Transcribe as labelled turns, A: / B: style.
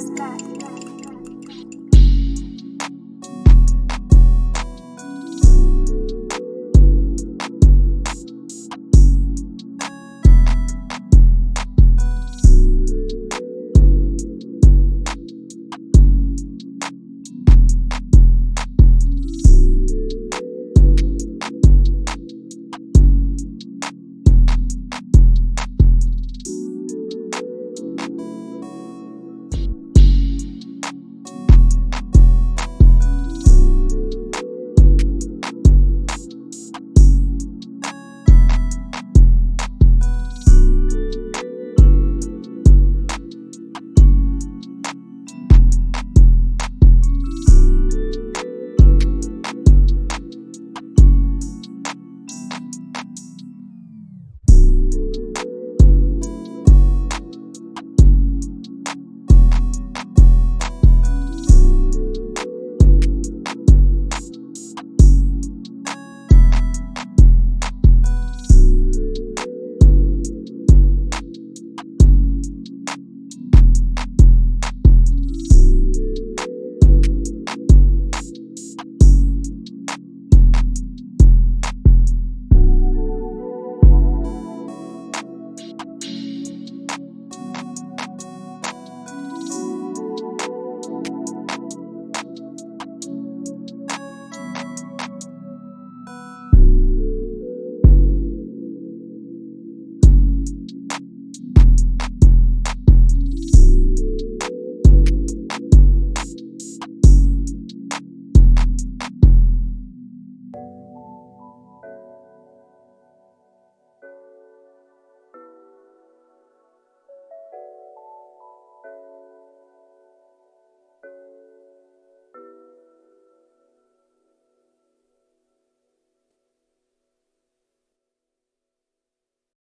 A: sky.